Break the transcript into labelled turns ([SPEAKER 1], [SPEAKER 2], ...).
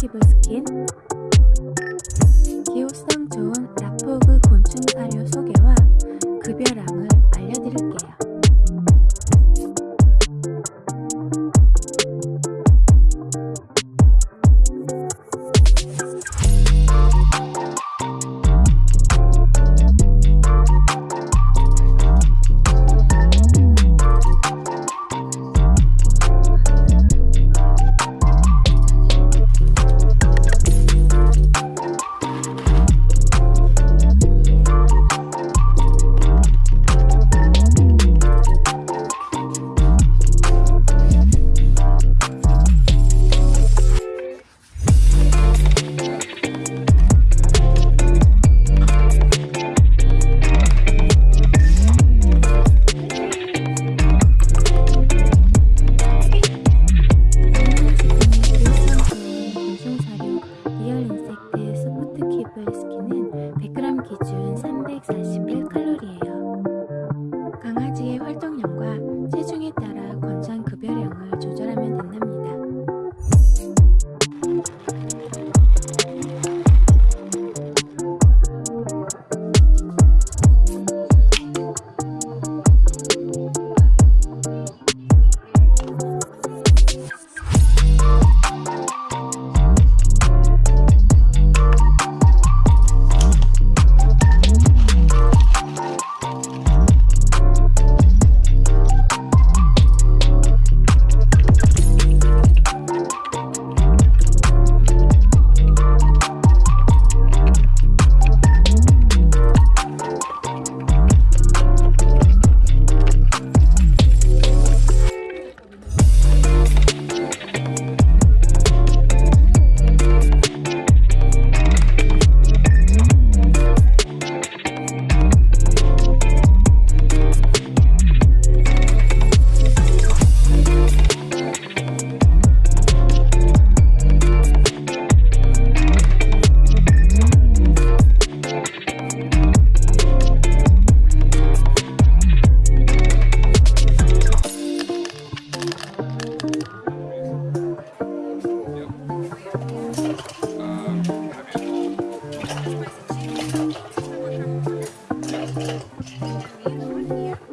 [SPEAKER 1] 푸드키블 스킨. 기호성 좋은 라포그 곤충 사료 소개와 급여량을 알려드릴 Привет.